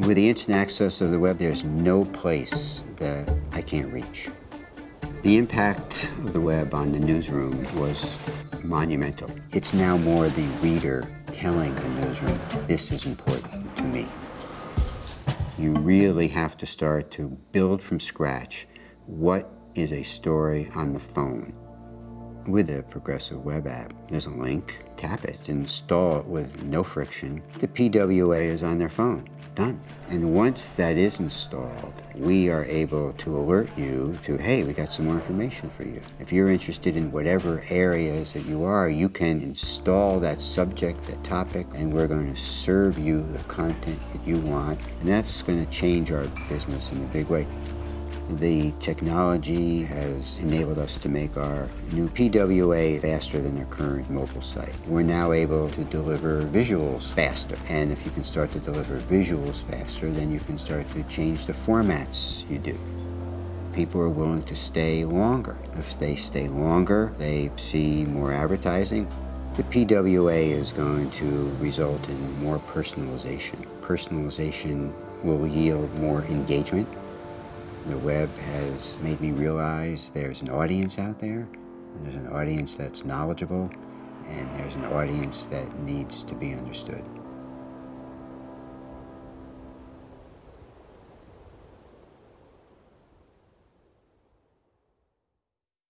With the instant access of the web, there's no place that I can't reach. The impact of the web on the newsroom was monumental. It's now more the reader telling the newsroom, this is important to me. You really have to start to build from scratch what is a story on the phone. With a Progressive Web app, there's a link, tap it, install it with no friction. The PWA is on their phone, done. And once that is installed, we are able to alert you to, hey, we got some more information for you. If you're interested in whatever areas that you are, you can install that subject, that topic, and we're going to serve you the content that you want. And that's going to change our business in a big way. The technology has enabled us to make our new PWA faster than our current mobile site. We're now able to deliver visuals faster. And if you can start to deliver visuals faster, then you can start to change the formats you do. People are willing to stay longer. If they stay longer, they see more advertising. The PWA is going to result in more personalization. Personalization will yield more engagement the web has made me realize there's an audience out there, and there's an audience that's knowledgeable, and there's an audience that needs to be understood.